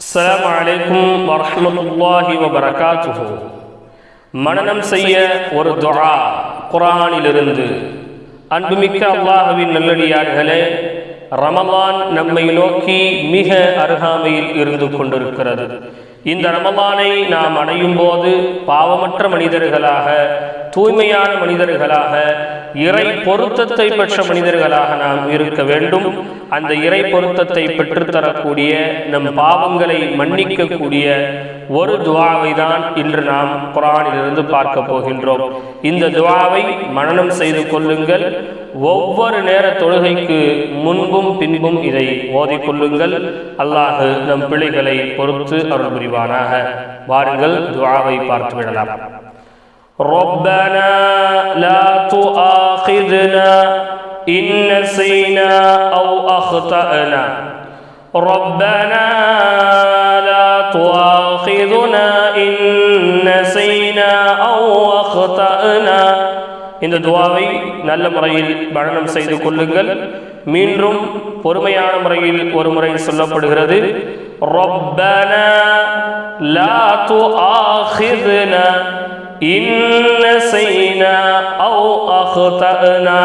அஸ்லாம் வலைக்கும் வரமத்துல்லாஹி வபரகாத்துஹு. மனனம் செய்ய ஒரு துரா குரானிலிருந்து அன்புமிக்க அல்லாஹுவின் நல்லடியார்களே ரமலான் நம்மை நோக்கி மிக அருகாமையில் இருந்து கொண்டிருக்கிறது. இந்த ரமலானை நாம் அடையும் போது பாவமற்ற மனிதர்களாக தூய்மையான மனிதர்களாக இறை பொருத்தத்தை பெற்ற மனிதர்களாக நாம் இருக்க வேண்டும். அந்த இறை பொருத்தத்தை பெற்றுத்தரக்கூடிய நம் பாவங்களை மன்னிக்கக்கூடிய ஒரு துவாவை தான் இன்று நாம் குரானிலிருந்து பார்க்க போகின்றோம் இந்த துவாவை மனனம் செய்து கொள்ளுங்கள் ஒவ்வொரு நேர தொழுகைக்கு முன்பும் பின்பும் இதை ஓதிக்கொள்ளுங்கள் அல்லாஹ் நம் பிள்ளைகளை பொறுத்து அருள் புரிவானாக வாருங்கள் துவாவை பார்த்து விடலாம் ربنا لا تؤاخذنا إن نسينا أو أخطأنا ربنا لا تؤاخذنا إن نسينا أو أخطأنا இந்த துவாவை நல்ல முறையில் மரணம் செய்து கொள்ளுங்கள் மீண்டும் பொறுமையான முறையில் ஒரு முறை சொல்லப்படுகிறது ربنا لا تؤاخذنا إن نسينا أو أخطأنا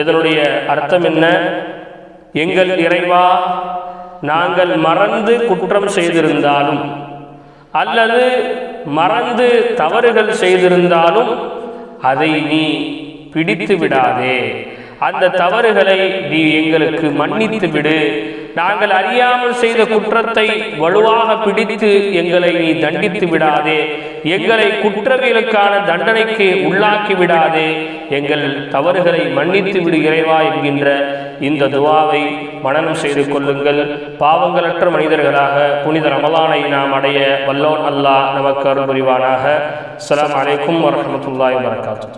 இதனுடைய அர்த்தம் என்ன? எங்கள் இறைவா நாங்கள் மறந்து குற்றம் செய்திருந்தாலும் அல்லது மறந்து தவறுகள் செய்திருந்தாலும் அதை நீ பிடித்து விடாதே. அந்த தவறுகளை நீ எங்களுக்கு மன்னித்து விடு. நாங்கள் அறியாமல் செய்த குற்றத்தை வலுவாக பிடித்து எங்களை நீ தண்டித்து விடாதே. எங்களை குற்றவியலுக்கான தண்டனைக்கு உள்ளாக்கி விடாதே. எங்கள் தவறுகளை மன்னித்து விடு இறைவா என்கின்ற இந்த துவாவை மனனம் செய்து கொள்ளுங்கள். பாவங்களற்ற மனிதர்களாக புனித ரமலானை நாம் அடைய வல்லோன் அல்லாஹ் நமக்கு அருள் புரிவானாக. அஸ்ஸலாமு அலைக்கும் வரமத்துல்லாய் வரகாத்து